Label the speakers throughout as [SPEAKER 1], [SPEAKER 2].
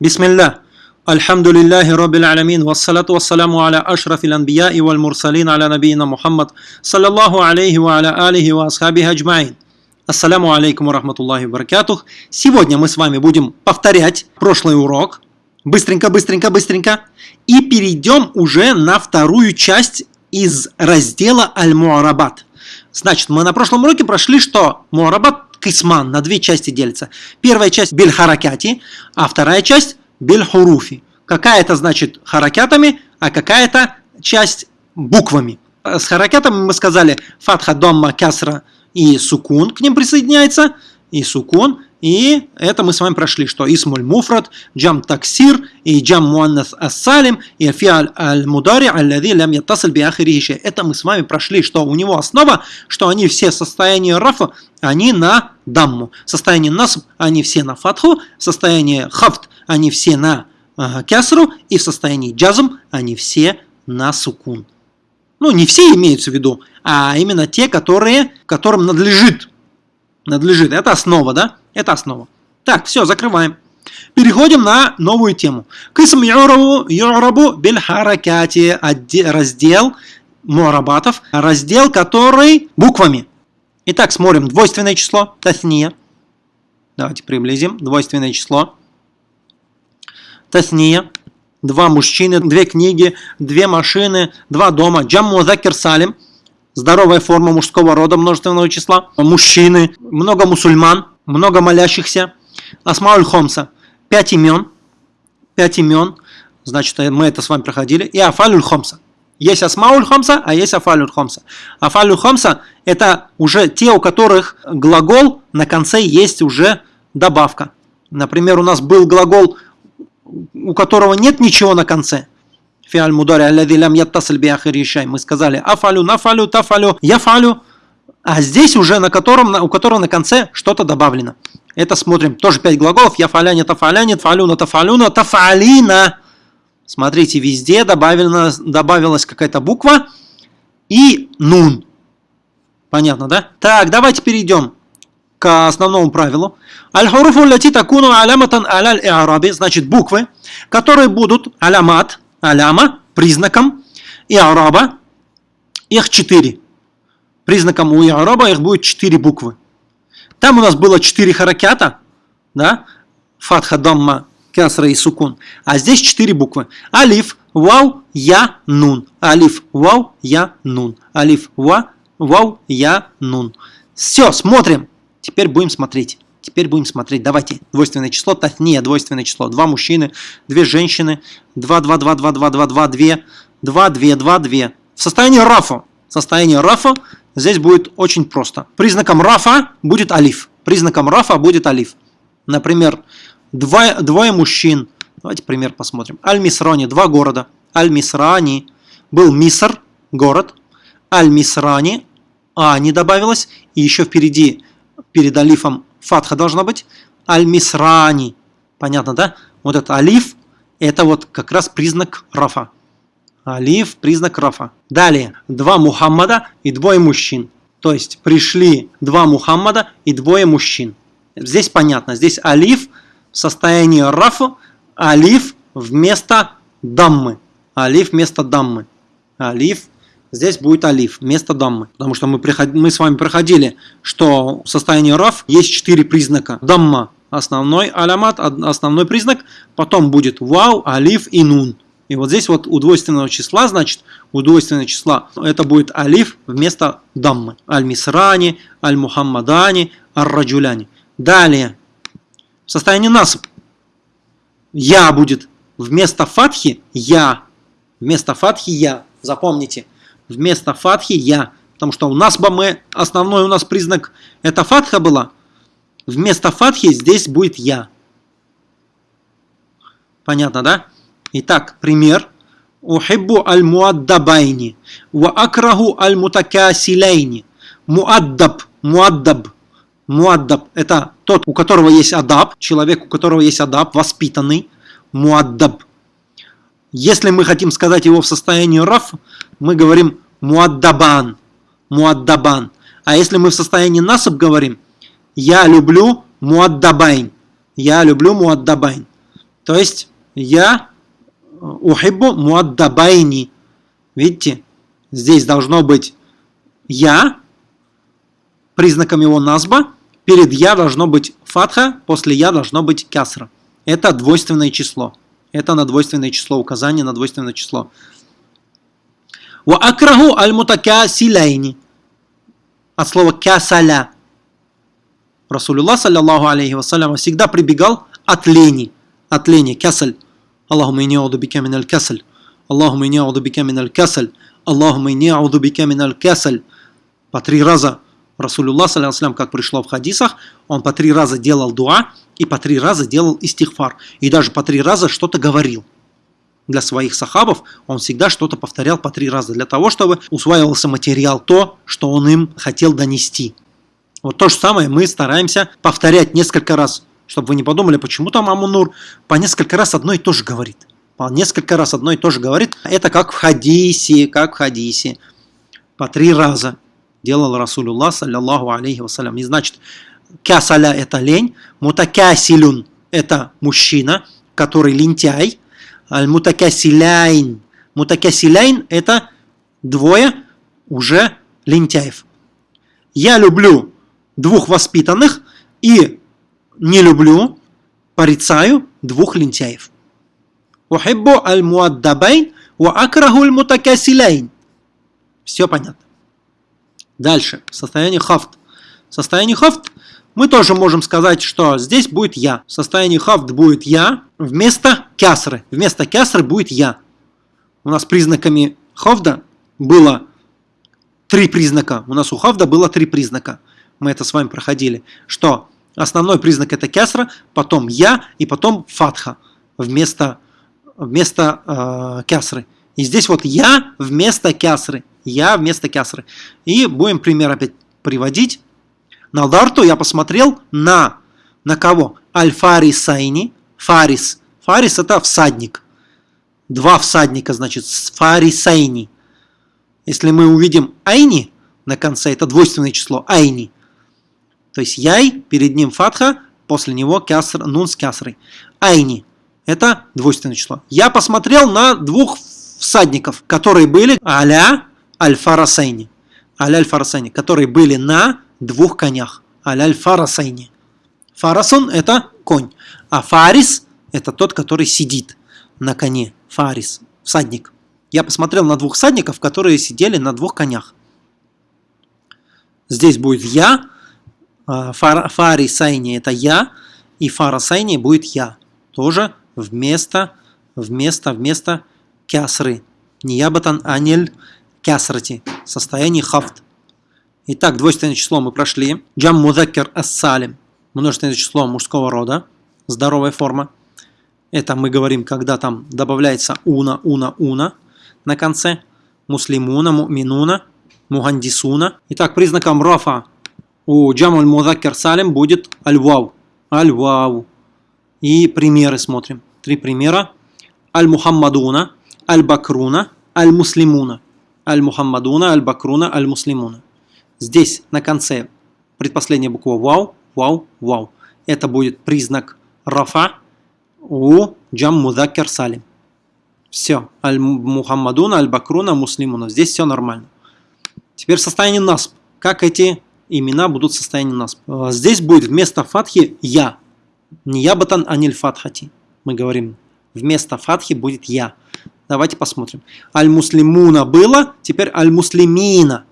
[SPEAKER 1] Бисмилля. Альхамдулиллахи Роббил Аламин. Вассалату вассаламу аля ашрафил анбия и валь мурсалин аля набиина Мухаммад. Саллаллаху алейхи ва аля алихи ва асхабихи аджмаин. Ассаляму алейкум ва рахматуллахи ва баракатух. Сегодня мы с вами будем повторять прошлый урок. Быстренько, быстренько, быстренько. И перейдем уже на вторую часть из раздела Аль-Муарабат. Значит, мы на прошлом уроке прошли, что Муарабат кисман на две части делится. Первая часть биль харакяти, а вторая часть биль хуруфи. Какая-то значит харакятами, а какая-то часть буквами. С харакятами мы сказали фатха, домма, касра – и сукун к ним присоединяется, и сукун, и это мы с вами прошли, что исмуль муфрат, джам таксир, и джам муаннас ассалим, и фиаль аль мудари аллади лям яттасаль биахирихише. Это мы с вами прошли, что у него основа, что они все состояния рафа, они на дамму. Состояние насб, они все на фатху, состояние хафт, они все на э, кясру, и в состоянии джазм, они все на сукун. Ну, не все имеются в виду, а именно те, которые, которым надлежит. Надлежит. Это основа, да? Это основа. Так, все, закрываем. Переходим на новую тему. Кисм юрабу, юрабу харакати. Раздел муарабатов. Раздел, который буквами. Итак, смотрим. Двойственное число. Тасния. Давайте приблизим. Двойственное число. Тасния два мужчины, две книги, две машины, два дома. Джамму закир салим, здоровая форма мужского рода множественного числа. Мужчины, много мусульман, много молящихся. Асмауль Хомса, пять имен, пять имен, значит, мы это с вами проходили. И Афалюль Хомса. Есть Асмауль Хомса, а есть Афалюль Хомса. Афалюль Хомса – это уже те, у которых глагол на конце есть уже добавка. Например, у нас был глагол у которого нет ничего на конце. Фиаль мудари аллади лям яттасль биахиришай. Мы сказали афалю, нафалю, тафалю, яфалю. А здесь уже на котором, у которого на конце что-то добавлено. Это смотрим. Тоже пять глаголов. Яфаляне, тафаляне, тафалюна, тафалюна, тафалина. Смотрите, везде добавлена, добавилась какая-то буква и нун. Понятно, да? Так, давайте перейдем к основному правилу. Аль-хуруфу ляти такуну аляматан аляль иараби, значит буквы, которые будут алямат, аляма, признаком иараба, их четыре. Признаком у иараба их будет четыре буквы. Там у нас было четыре харакята, да, фатха, дамма, касра и сукун. А здесь четыре буквы. Алиф, вау, я, нун. Алиф, вау, я, нун. Алиф, ва, вау, я, нун. Все, смотрим. Теперь будем смотреть. Теперь будем смотреть. Давайте. Двойственное число. Тафния. Двойственное число. Два мужчины, две женщины. Два, два, два, два, два, два, два, две. Два, две, два, две. В состоянии рафа. Состояние рафа здесь будет очень просто. Признаком рафа будет алиф. Признаком рафа будет алиф. Например, двое, двое мужчин. Давайте пример посмотрим. Аль-Мисрани. Два города. Аль-Мисрани. Был Миср, город. Аль-Мисрани. А не добавилось. И еще впереди перед алифом фатха должна быть. Аль-Мисрани. Понятно, да? Вот это алиф, это вот как раз признак рафа. Алиф – признак рафа. Далее, два Мухаммада и двое мужчин. То есть, пришли два Мухаммада и двое мужчин. Здесь понятно. Здесь алиф в состоянии рафа, алиф вместо даммы. Алиф вместо даммы. Алиф Здесь будет алиф вместо даммы. Потому что мы, приход... мы с вами проходили, что в состоянии раф есть четыре признака. Дамма – основной алямат, основной признак. Потом будет вау, алиф и нун. И вот здесь вот у двойственного числа, значит, у двойственного числа это будет алиф вместо даммы. Аль-Мисрани, Аль-Мухаммадани, Ар-Раджуляни. Далее, в состоянии насып. Я будет вместо фатхи я. Вместо фатхи я. Запомните вместо фатхи я. Потому что у нас бы мы, основной у нас признак это фатха была. Вместо фатхи здесь будет я. Понятно, да? Итак, пример. أحب المؤدبين. وأكره المتكاسلين. مؤدب. مؤدب. مؤدب – это тот, у которого есть أدب, человек, у которого есть أدب, воспитанный. مؤدب. Если мы хотим сказать его в состоянии раф, мы говорим مؤدبان, مؤدبان. А если мы в состоянии насаб говорим, я люблю مؤدبين, я люблю مؤدبين. То есть я أحب مؤدبين. Видите, здесь должно быть я, признаком его назба, перед я должно быть фатха, после я должно быть кясра. Это двойственное число. Это на двойственное число, указание на двойственное число. Ва акраху аль мутакасиляйни. От слова кясаля. Расулюллах, саллиллаху алейхи вассалям, всегда прибегал от лени. От лени, кясаль. Аллахума ини ауду бика миналь кясаль. Аллахума ини ауду бика миналь кясаль. Аллахума ини ауду бика миналь кясаль. По три раза Расулюллах, саллиллаху как пришло в хадисах, он по три раза делал дуа и по три раза делал истихфар. И даже по три раза что-то говорил. Для своих сахабов он всегда что-то повторял по три раза, для того, чтобы усваивался материал, то, что он им хотел донести. Вот то же самое мы стараемся повторять несколько раз, чтобы вы не подумали, почему там Амунур по несколько раз одно и то же говорит. По несколько раз одно и то же говорит. Это как в хадисе, как в хадисе. По три раза делал Расулюллах, саллиллаху алейхи вассалям. Не значит, кясаля это лень, мутакясилюн это мужчина, который лентяй, المتكاسلين. متكاسلين это двое уже лентяев. Я люблю двух воспитанных и не люблю, порицаю двух лентяев. أحب المؤدبين وأكره المتكاسلين. Все понятно. Дальше. Состояние хафт. Состояние хафт мы тоже можем сказать, что здесь будет я. В состоянии хафт будет я вместо кясры. Вместо кясры будет я. У нас признаками хафда было три признака. У нас у хафда было три признака мы это с вами проходили, что основной признак это кясра, потом я и потом фатха вместо, вместо э, кясры. И здесь вот я вместо кясры. Я вместо кясры. И будем пример опять приводить. На дарту я посмотрел на, на кого? Аль-Фарисайни. Фарис. Фарис это всадник. Два всадника, значит, фарисайни. Если мы увидим айни на конце, это двойственное число, айни, то есть яй, перед ним фатха, после него кяср, нун с кясрой. Айни. Это двойственное число. Я посмотрел на двух всадников, которые были аля аль-фарасайни. Аля аль-фарасайни, которые были на двух конях. Аля аль-фарасайни. Это конь. А фарис это тот, который сидит на коне. Фарис. Всадник. Я посмотрел на двух всадников, которые сидели на двух конях. Здесь будет я, а, фари сайни это я, и фара сайни будет я. Тоже вместо, вместо, вместо кясры. Ниябатан анель кясрати. Состояние хафт. Итак, двойственное число мы прошли. Джам мудакер ассалим. Множественное число мужского рода. Здоровая форма. Это мы говорим, когда там добавляется уна, уна, уна на конце. Муслимуна, муминуна, мухандисуна. Итак, признаком рафа у Джамуль Мудакер Салим будет аль-вау. Аль-вау. И примеры смотрим. Три примера. Аль-Мухаммадуна, Аль-Бакруна, Аль-Муслимуна. Аль-Мухаммадуна, Аль-Бакруна, Аль-Муслимуна. Здесь на конце предпоследняя буква вау, вау, вау. Это будет признак рафа у Джам Мудакер Салим. Все. Аль-Мухаммадуна, Аль-Бакруна, Муслимуна. Здесь все нормально. Теперь состояние насп. Как эти имена будут в состоянии нас. А, здесь будет вместо фатхи я. Не я батан аниль фатхати. Мы говорим, вместо фатхи будет я. Давайте посмотрим. Аль-муслимуна было, теперь аль-муслимина.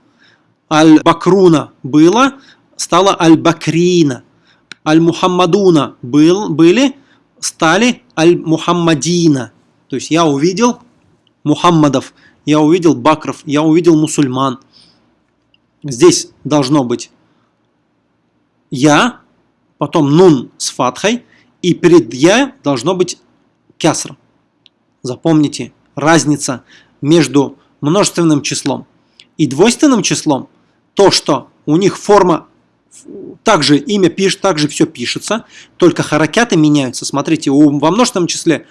[SPEAKER 1] Аль-бакруна было, стало аль-бакрина. Аль-мухаммадуна был, были, стали аль-мухаммадина. То есть я увидел Мухаммадов, я увидел Бакров, я увидел мусульман. Здесь должно быть я, потом нун с фатхой, и перед я должно быть кяср. Запомните, разница между множественным числом и двойственным числом, то, что у них форма, также имя пишет, также все пишется, только харакяты меняются. Смотрите, во множественном числе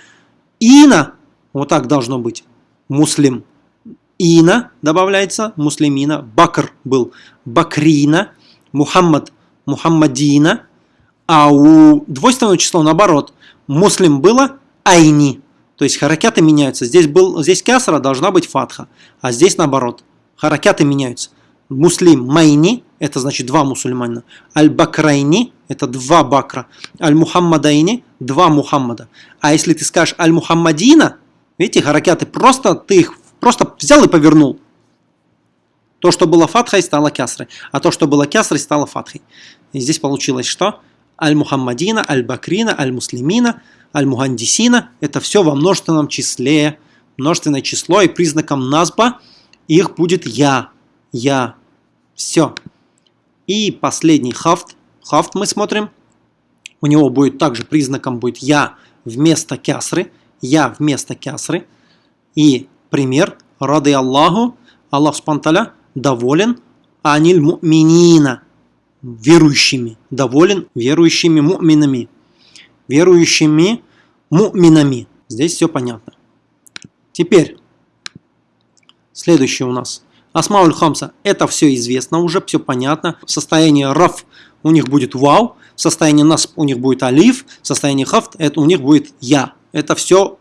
[SPEAKER 1] ина, вот так должно быть, муслим, Ина добавляется, муслимина. Бакр был Бакрина. Мухаммад Мухаммадина. А у двойственного числа наоборот. Муслим было айни. То есть харакяты меняются. Здесь, был, здесь кясра должна быть фатха, а здесь наоборот. Харакяты меняются. Муслим майни, это значит два мусульмана. Аль-Бакрайни, это два бакра. Аль-Мухаммадайни, два Мухаммада. А если ты скажешь Аль-Мухаммадина, видите, харакяты, просто ты их просто взял и повернул. То, что было фатхой, стало кясрой. А то, что было кясрой, стало фатхой. И здесь получилось что? Аль-Мухаммадина, Аль-Бакрина, Аль-Муслимина, Аль-Мухандисина. Это все во множественном числе. Множественное число и признаком назба их будет я. Я. Все. И последний хафт. Хафт мы смотрим. У него будет также признаком будет я вместо кясры. Я вместо кясры. И пример. Рады Аллаху. Аллах Спанталя доволен аниль му'минина, верующими, доволен верующими му'минами, верующими му'минами. Здесь все понятно. Теперь, следующее у нас. Асмауль Хамса. Это все известно уже, все понятно. В состоянии раф у них будет вау, в состоянии нас у них будет алиф, в состоянии хафт это у них будет я. Это все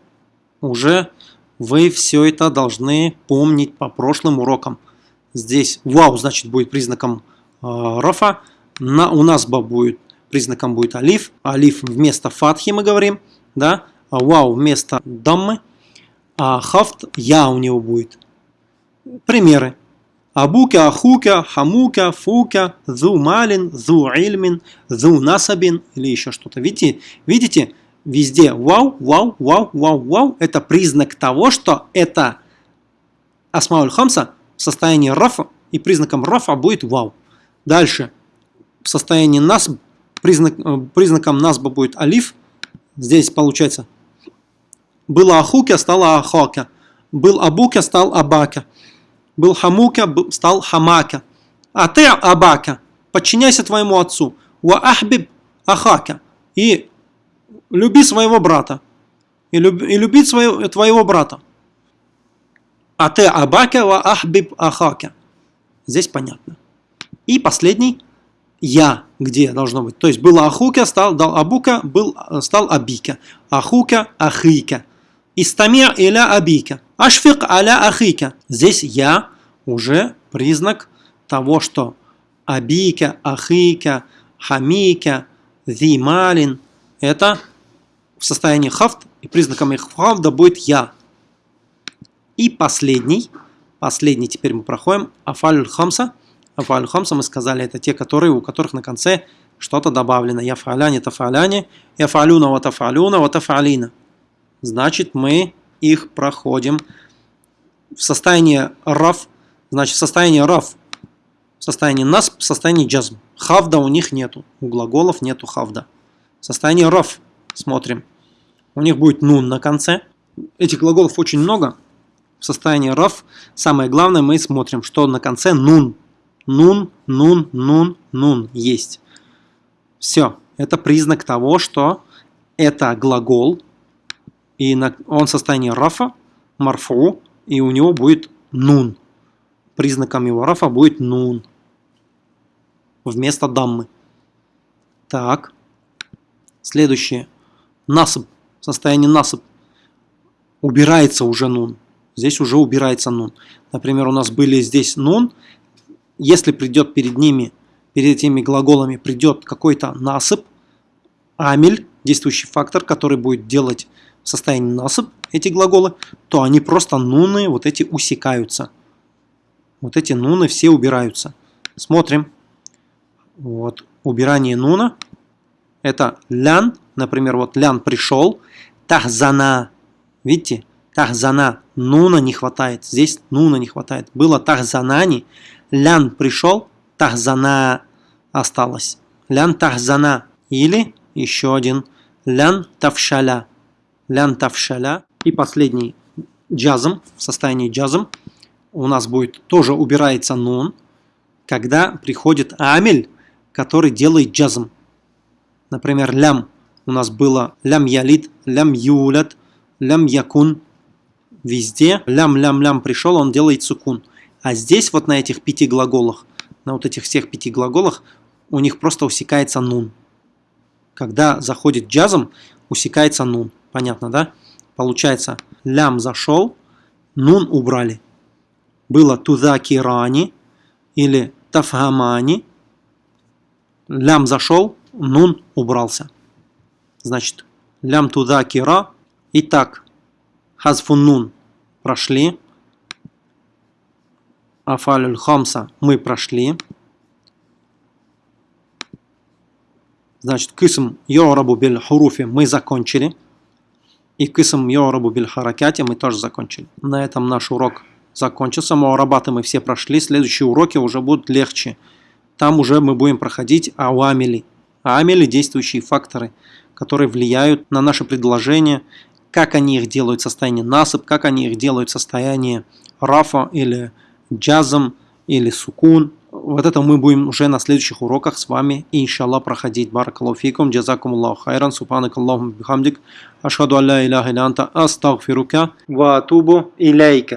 [SPEAKER 1] уже вы все это должны помнить по прошлым урокам. Здесь вау, значит, будет признаком э, рафа. На, у нас ба будет признаком будет алиф. Алиф вместо фатхи мы говорим. Да? А вау вместо даммы. А хафт я у него будет. Примеры. Абука, ахука, хамука, фука, зу малин, зу ильмин, зу насабин или еще что-то. Видите, видите, везде вау, вау, вау, вау, вау. Это признак того, что это асмауль хамса в состоянии рафа, и признаком рафа будет вау. Дальше, в состоянии нас, признак, э, признаком насба будет алиф. Здесь получается, было ахука, стало ахака. Был абука, стал абака. Был хамука, стал хамака. А ты абака, подчиняйся твоему отцу. Ва ахбиб ахака. И люби своего брата. И, люб, и любить своего, твоего брата. А ты абака ва ахбиб ахака. Здесь понятно. И последний я, где должно быть. То есть было ахука, стал дал абука, был, стал абика. Ахука, ахика. Истамир иля абика. Ашфик аля ахика. Здесь я уже признак того, что абика, ахика, хамика, зималин это в состоянии хафт, и признаком их хафда будет я. И последний, последний теперь мы проходим, афалюль хамса. Афалюль хамса мы сказали, это те, которые, у которых на конце что-то добавлено. Я фаляне, тафаляне, я фалюна, ватафалюна, ватафалина. Значит, мы их проходим в состоянии раф, значит, в состоянии раф, в состоянии нас, в состоянии джазм. Хавда у них нету, у глаголов нету хавда. В состоянии раф смотрим. У них будет нун на конце. Этих глаголов очень много, в состоянии раф, самое главное, мы смотрим, что на конце нун. Нун, нун, нун, нун есть. Все. Это признак того, что это глагол, и он в состоянии рафа, марфу, и у него будет нун. Признаком его рафа будет нун. Вместо даммы. Так. Следующее. Насып. Состояние насып. Убирается уже нун здесь уже убирается нун. Например, у нас были здесь нун. Если придет перед ними, перед этими глаголами придет какой-то насып, амель, действующий фактор, который будет делать в состоянии насып эти глаголы, то они просто нуны вот эти усекаются. Вот эти нуны все убираются. Смотрим. Вот убирание нуна. Это лян, например, вот лян пришел, тахзана. Видите? Тахзана. Нуна не хватает. Здесь нуна не хватает. Было тахзанани. Лян пришел. Тахзана осталось. Лян тахзана. Или еще один. Лян тавшаля. Лян тавшаля. И последний джазм. В состоянии джазм у нас будет тоже убирается нун. Когда приходит амель, который делает джазм. Например, лям. У нас было лям ялит, лям юлят, лям якун везде лям-лям-лям пришел, он делает сукун. А здесь вот на этих пяти глаголах, на вот этих всех пяти глаголах, у них просто усекается нун. Когда заходит джазом, усекается нун. Понятно, да? Получается, лям зашел, нун убрали. Было тудакирани или тафхамани. Лям зашел, нун убрался. Значит, лям тудакира. Итак, хазфун нун прошли. Афалюль хамса мы прошли. Значит, кисм йорабу биль хуруфи мы закончили. И кисм йорабу биль харакяти мы тоже закончили. На этом наш урок закончился. Муарабаты мы все прошли. Следующие уроки уже будут легче. Там уже мы будем проходить ауамили. Амели – действующие факторы, которые влияют на наше предложение, как они их делают состояние насып, как они их делают состояние рафа или джазом или сукун. Вот это мы будем уже на следующих уроках с вами, иншаллах, проходить. Баракалуфикум, джазакум Аллаху хайран, субханак Аллахум бихамдик, ашхаду алля иляха илянта, астагфирука, ва атубу иляйка.